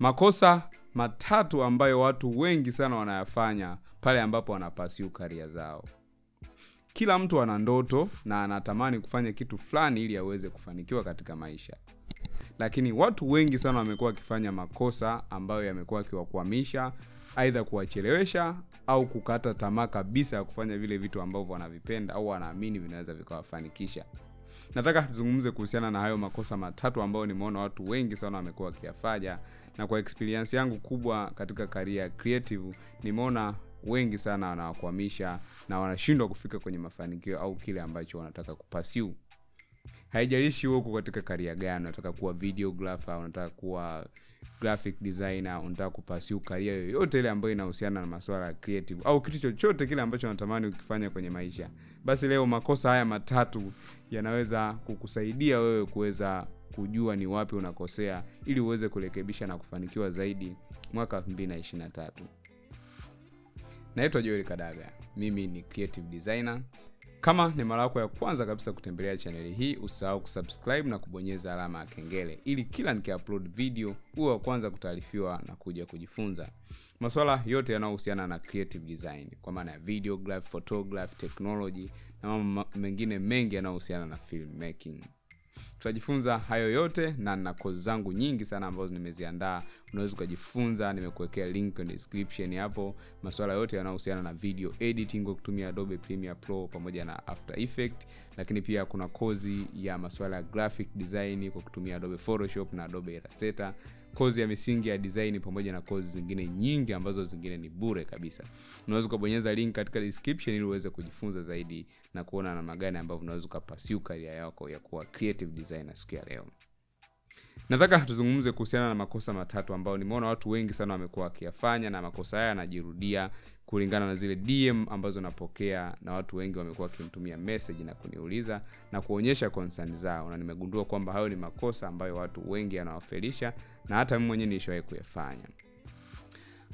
Makosa matatu ambayo watu wengi sana wanayafanya pale ambapo wanapasiu karia zao. Kila mtu ana ndoto na anatamani kufanya kitu fulani ili aweze kufanikiwa katika maisha, lakini watu wengi sana wamekuwa wakifanya makosa ambayo yamekuwa akiwakwamisha, aidha kuwachelewesha au kukata tamaa kabisa ya kufanya vile vitu ambavyo wanavipenda au wanaamini vinaweza vikawafanikisha. Nataka tuzungumze kuhusiana na hayo makosa matatu ambayo nimeona watu wengi sana wamekuwa wakiyafanya, na kwa experience yangu kubwa katika ya creative nimeona wengi sana wanawakwamisha na wanashindwa kufika kwenye mafanikio au kile ambacho wanataka kupasiu. Haijalishi huko katika karia gani, unataka kuwa videographer, unataka kuwa graphic designer, unataka kupasiu karia yoyote ile ambayo inahusiana na masuala ya creative au kitu chochote kile ambacho unatamani ukifanya kwenye maisha, basi leo makosa haya matatu yanaweza kukusaidia wewe kuweza kujua ni wapi unakosea ili uweze kurekebisha na kufanikiwa zaidi mwaka 2023. Naitwa Joel Kadaga, mimi ni creative designer. Kama ni mara yako ya kwanza kabisa kutembelea chaneli hii, usahau kusubscribe na kubonyeza alama ya kengele ili kila nikiupload video uwe wa kwanza kutaarifiwa na kuja kujifunza maswala yote yanayohusiana na creative design, kwa maana ya video graph, photography, technology na mambo mengine mengi yanayohusiana na filmmaking. Tutajifunza hayo yote na na kozi zangu nyingi sana ambazo nimeziandaa, unaweza ukajifunza. Nimekuwekea link kwenye description hapo, masuala yote yanayohusiana na video editing kwa kutumia Adobe Premiere Pro pamoja na After Effect, lakini pia kuna kozi ya masuala ya graphic design kwa kutumia Adobe Photoshop na Adobe Illustrator, kozi ya misingi ya design pamoja na kozi zingine nyingi ambazo zingine ni bure kabisa. Unaweza ukabonyeza link katika description ili uweze kujifunza zaidi na kuona namna gani ambavyo unaweza ukapasiu karia yako ya kuwa creative designer siku ya leo. Nataka tuzungumze kuhusiana na makosa matatu ambayo nimeona watu wengi sana wamekuwa wakiyafanya, na makosa haya yanajirudia kulingana na zile DM ambazo napokea, na watu wengi wamekuwa wakinitumia message na kuniuliza na kuonyesha concern zao, na nimegundua kwamba hayo ni makosa ambayo watu wengi yanawafelisha, na hata mimi mwenyewe nishawahi kuyafanya.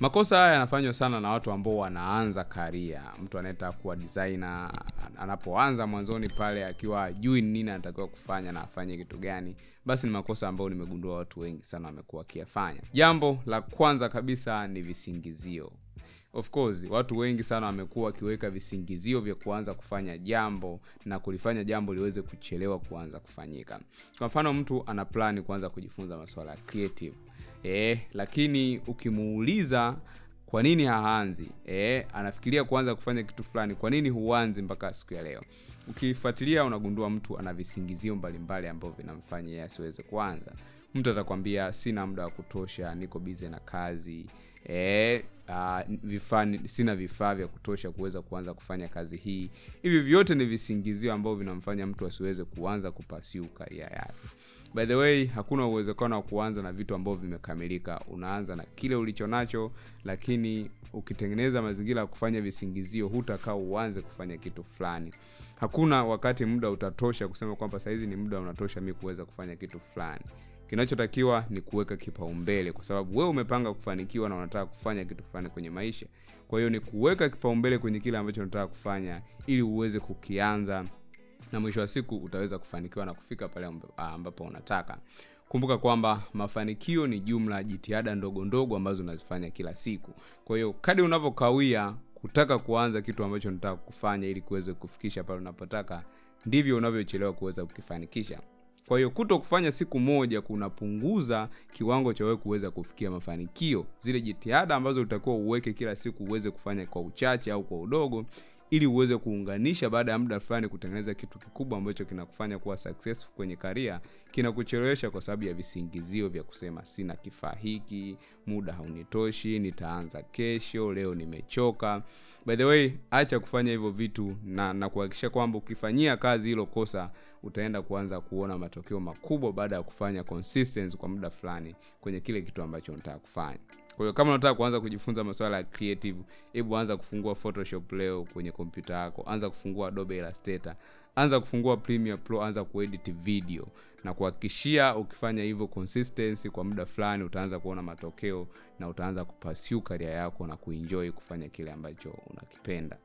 Makosa haya yanafanywa sana na watu ambao wanaanza karia. Mtu anayetaka kuwa designer anapoanza mwanzoni pale akiwa ajui nini anatakiwa kufanya na afanye kitu gani, basi ni makosa ambayo nimegundua watu wengi sana wamekuwa wakiyafanya. Jambo la kwanza kabisa ni visingizio. Of course watu wengi sana wamekuwa wakiweka visingizio vya kuanza kufanya jambo na kulifanya jambo liweze kuchelewa kuanza kufanyika. Kwa mfano, mtu ana plani kuanza kujifunza masuala ya creative eh, lakini ukimuuliza kwa nini haanzi eh, anafikiria kuanza kufanya kitu fulani, kwa nini huanzi mpaka siku ya leo? Ukifuatilia unagundua mtu ana visingizio mbalimbali ambavyo vinamfanya asiweze kuanza. Mtu atakwambia sina muda wa kutosha, niko bize na kazi eh, uh, vifaa sina vifaa vya kutosha kuweza kuanza kufanya kazi hii. Hivi vyote ni visingizio ambavyo vinamfanya mtu asiweze kuanza kupasiu karia yake. By the way, hakuna uwezekano wa kuanza na vitu ambavyo vimekamilika. Unaanza na kile ulicho nacho, lakini ukitengeneza mazingira ya kufanya visingizio, hutakaa uanze kufanya kitu fulani. Hakuna wakati muda utatosha kusema kwamba sahizi ni muda unatosha mi kuweza kufanya kitu fulani. Kinachotakiwa ni kuweka kipaumbele, kwa sababu wewe umepanga kufanikiwa na unataka kufanya kitu fulani kwenye maisha. Kwa hiyo ni kuweka kipaumbele kwenye kile ambacho unataka kufanya ili uweze kukianza, na mwisho wa siku utaweza kufanikiwa na kufika pale ambapo unataka. Kumbuka kwamba mafanikio ni jumla jitihada ndogo ndogo ambazo unazifanya kila siku. Kwa hiyo kadri unavyokawia kutaka kuanza kitu ambacho unataka kufanya ili kuweze kufikisha pale unapotaka, ndivyo unavyochelewa kuweza kukifanikisha. Kwa hiyo kuto kufanya siku moja kunapunguza kiwango cha wewe kuweza kufikia mafanikio. Zile jitihada ambazo utakuwa uweke kila siku uweze kufanya kwa uchache au kwa udogo, ili uweze kuunganisha baada ya muda fulani kutengeneza kitu kikubwa ambacho kinakufanya kuwa successful kwenye karia, kinakuchelewesha kwa sababu ya visingizio vya kusema sina kifaa hiki, muda haunitoshi, nitaanza kesho, leo nimechoka. By the way, acha kufanya hivyo vitu na na kuhakikisha kwamba ukifanyia kazi hilo kosa utaenda kuanza kuona matokeo makubwa baada ya kufanya consistency kwa muda fulani kwenye kile kitu ambacho unataka kufanya. Kwa hiyo kama unataka kuanza kujifunza masuala ya creative, hebu anza kufungua Photoshop leo kwenye kompyuta yako, anza kufungua Adobe Illustrator, anza kufungua Premiere Pro, anza kuedit video na kuhakikishia ukifanya hivyo consistency kwa muda fulani utaanza kuona matokeo na utaanza kupasiu karia yako na kuenjoy kufanya kile ambacho unakipenda.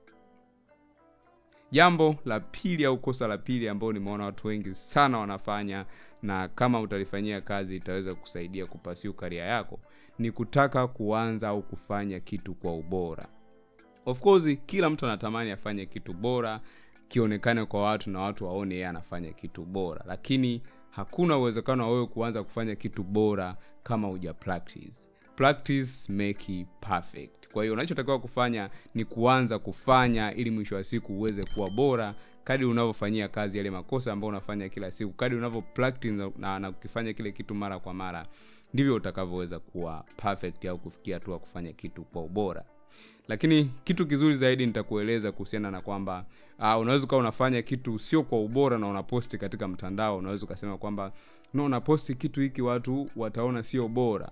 Jambo la pili au kosa la pili ambao nimeona watu wengi sana wanafanya na kama utalifanyia kazi itaweza kusaidia kupasiu karia yako ni kutaka kuanza au kufanya kitu kwa ubora. Of course kila mtu anatamani afanye kitu bora kionekane kwa watu na watu waone yeye anafanya kitu bora. Lakini hakuna uwezekano wa wewe kuanza kufanya kitu bora kama uja practice practice make perfect. Kwa hiyo unachotakiwa kufanya ni kuanza kufanya ili mwisho wa siku uweze kuwa bora kadi unavyofanyia kazi yale makosa ambayo unafanya kila siku kadi unavyo practice na, na kukifanya kile kitu mara kwa mara ndivyo utakavyoweza kuwa perfect au kufikia hatua kufanya kitu kwa ubora. Lakini kitu kizuri zaidi nitakueleza kuhusiana na kwamba uh, unaweza ukawa unafanya kitu sio kwa ubora na unaposti katika mtandao unaweza ukasema kwamba no unaposti kitu hiki watu wataona sio bora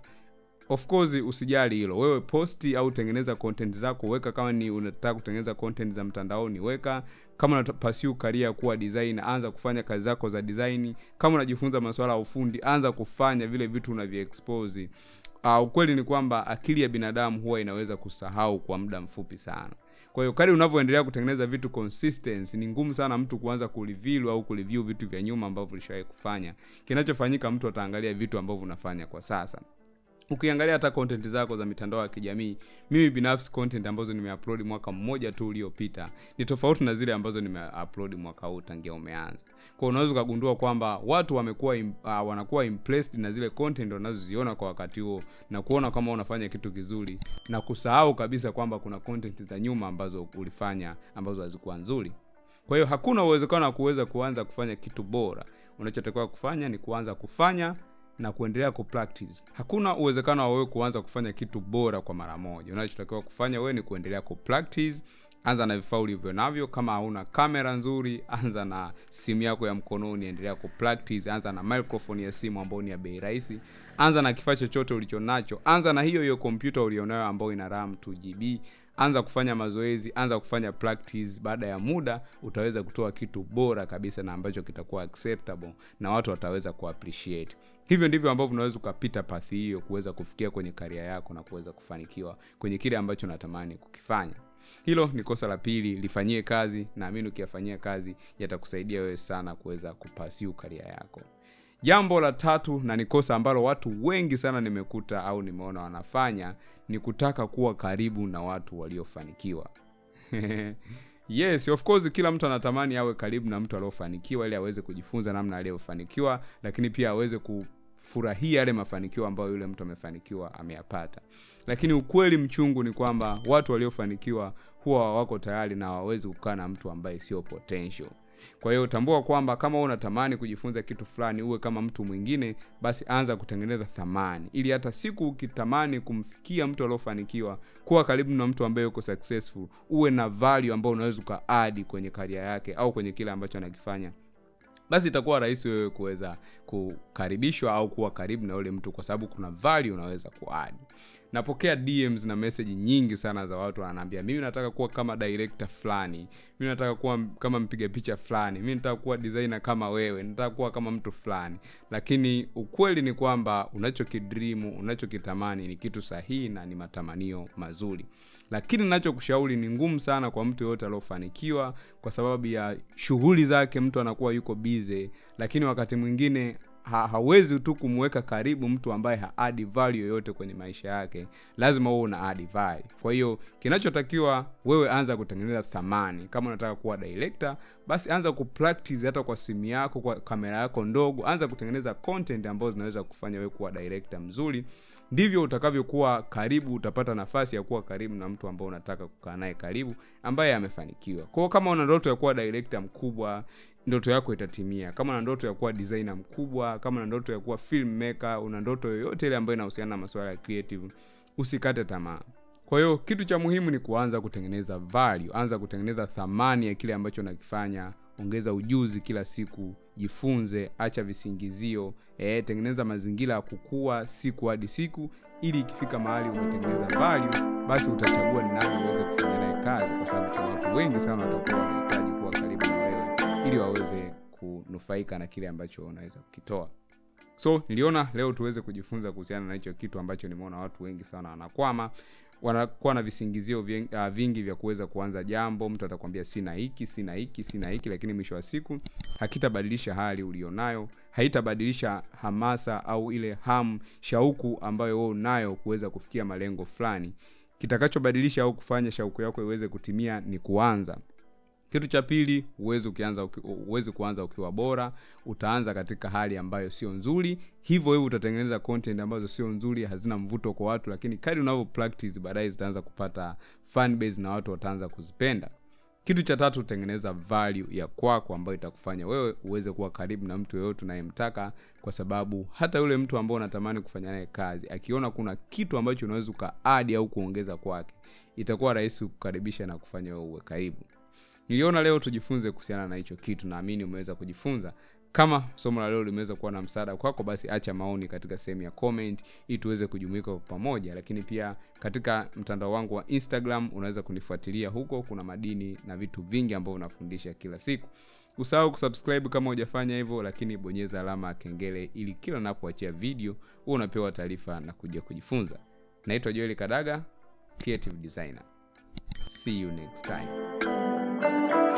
of course usijali hilo. Wewe posti au tengeneza content zako weka kama ni unataka kutengeneza content za mtandaoni weka. Kama unapasiu karia kuwa design anza kufanya kazi zako za design. Kama unajifunza masuala ya ufundi anza kufanya vile vitu unavyoexpose. Uh, ukweli ni kwamba akili ya binadamu huwa inaweza kusahau kwa muda mfupi sana. Kwa hiyo kadri unavyoendelea kutengeneza vitu consistency ni ngumu sana mtu kuanza kureview au kureview vitu vya nyuma ambavyo ulishawahi kufanya. Kinachofanyika mtu ataangalia vitu ambavyo unafanya kwa sasa ukiangalia hata content zako za mitandao ya kijamii mimi binafsi content ambazo nimeupload mwaka mmoja tu uliopita ni tofauti na zile ambazo nimeupload mwaka huu tangia umeanza. Kwa unaweza ukagundua kwamba watu wamekuwa im, uh, wanakuwa impressed na zile content wanazoziona kwa wakati huo na kuona kama unafanya kitu kizuri na kusahau kabisa kwamba kuna content za nyuma ambazo ulifanya ambazo hazikuwa nzuri. Kwa hiyo hakuna uwezekano wa kuweza kuanza kufanya kitu bora. Unachotakiwa kufanya ni kuanza kufanya na kuendelea ku hakuna uwezekano wa wewe kuanza kufanya kitu bora kwa mara moja. Unachotakiwa kufanya wewe ni kuendelea ku anza na vifaa ulivyo navyo. Kama hauna kamera nzuri anza na simu yako ya mkononi endelea ku anza na microphone ya simu ambayo ni ya bei rahisi. Anza na kifaa chochote ulicho nacho. Anza na hiyo hiyo kompyuta ulionayo ambayo ina ram 2gb anza kufanya mazoezi anza kufanya practice. Baada ya muda utaweza kutoa kitu bora kabisa na ambacho kitakuwa acceptable na watu wataweza kuappreciate. Hivyo ndivyo ambavyo unaweza ukapita pathi hiyo kuweza kufikia kwenye karia yako na kuweza kufanikiwa kwenye kile ambacho natamani kukifanya. Hilo ni kosa la pili lifanyie kazi. Naamini ukiyafanyia kazi yatakusaidia wewe sana kuweza kupasiu karia yako jambo la tatu na ni kosa ambalo watu wengi sana nimekuta au nimeona wanafanya ni kutaka kuwa karibu na watu waliofanikiwa. Yes of course kila mtu anatamani awe karibu na mtu aliofanikiwa ili aweze kujifunza namna aliyofanikiwa lakini pia aweze kufurahia yale mafanikio ambayo yule mtu amefanikiwa ameyapata. Lakini ukweli mchungu ni kwamba watu waliofanikiwa huwa wako tayari na hawawezi kukaa na mtu ambaye sio potential kwa hiyo tambua kwamba kama unatamani kujifunza kitu fulani uwe kama mtu mwingine basi anza kutengeneza thamani. Ili hata siku ukitamani kumfikia mtu aliofanikiwa kuwa karibu na mtu ambaye yuko successful uwe na value ambayo unaweza ukaadi kwenye karia yake au kwenye kile ambacho anakifanya. Basi itakuwa rahisi wewe kuweza kukaribishwa au kuwa karibu na yule mtu kwa sababu kuna value unaweza kuadi napokea dms na message nyingi sana za watu wananiambia mimi nataka kuwa kama director fulani. Mimi nataka kuwa kama mpiga picha fulani. Mimi nataka kuwa designer kama wewe. Nataka kuwa kama mtu fulani. Lakini ukweli ni kwamba unachokidrimu unachokitamani ni kitu sahihi na ni matamanio mazuri. Lakini nachokushauri ni ngumu sana kwa mtu yoyote aliofanikiwa kwa sababu ya shughuli zake mtu anakuwa yuko bize lakini wakati mwingine ha, hawezi tu kumweka karibu mtu ambaye haadi value yoyote kwenye maisha yake. Lazima wewe una add value. Kwa hiyo kinachotakiwa wewe anza kutengeneza thamani. Kama unataka kuwa director basi anza kupractice hata kwa simu yako kwa kamera yako ndogo. Anza kutengeneza content ambazo zinaweza kufanya wewe kuwa director mzuri. Ndivyo utakavyokuwa karibu utapata nafasi ya kuwa karibu na mtu ambao unataka kukaa naye karibu ambaye amefanikiwa. Kwao kama una ndoto ya kuwa director mkubwa ndoto yako itatimia. Kama na ndoto ya kuwa designer mkubwa kama na ndoto ya kuwa filmmaker una ndoto yoyote ile ambayo inahusiana na masuala ya creative usikate tamaa. Kwa hiyo kitu cha muhimu ni kuanza kutengeneza value anza kutengeneza thamani ya kile ambacho unakifanya ongeza ujuzi kila siku jifunze acha visingizio e, tengeneza mazingira ya kukua siku hadi siku ili ikifika mahali umetengeneza value basi utachagua ni nani uweze kufanya naye kazi kwa sababu kuna watu wengi sana watakuwa wanahitaji kuwa karibu ili waweze kunufaika na kile ambacho unaweza kukitoa. So niliona leo tuweze kujifunza kuhusiana na hicho kitu ambacho nimeona watu wengi sana wanakwama wanakuwa na visingizio ah, vingi vya kuweza kuanza jambo mtu atakwambia sina hiki sina hiki sina hiki lakini mwisho wa siku hakitabadilisha hali ulionayo haitabadilisha hamasa au ile hamu shauku ambayo wewe unayo kuweza kufikia malengo fulani. Kitakachobadilisha au kufanya shauku yako iweze kutimia ni kuanza kitu cha pili huwezi ukianza uki- huwezi kuanza ukiwa bora utaanza katika hali ambayo sio nzuri. Hivyo hivyo utatengeneza content ambazo sio nzuri hazina mvuto kwa watu lakini kadri unavyo practice baadaye zitaanza kupata fan base na watu wataanza kuzipenda. Kitu cha tatu tengeneza value ya kwako ambayo itakufanya wewe uweze kuwa karibu na mtu yeyote unayemtaka kwa sababu hata yule mtu ambao unatamani kufanya naye kazi akiona kuna kitu ambacho unaweza ukaadi au kuongeza kwake itakuwa rahisi kukaribisha na kufanya wewe uwe karibu niliona leo tujifunze kuhusiana na hicho kitu naamini umeweza kujifunza. Kama somo la leo limeweza kuwa na msaada kwako basi acha maoni katika sehemu ya comment ili tuweze kujumuika pamoja. Lakini pia katika mtandao wangu wa instagram unaweza kunifuatilia huko kuna madini na vitu vingi ambavyo nafundisha kila siku. Usahau kusubscribe kama hujafanya hivyo lakini bonyeza alama ya kengele ili kila napoachia video huwa unapewa taarifa na kuja kujifunza. Naitwa joeli kadaga creative designer see you next time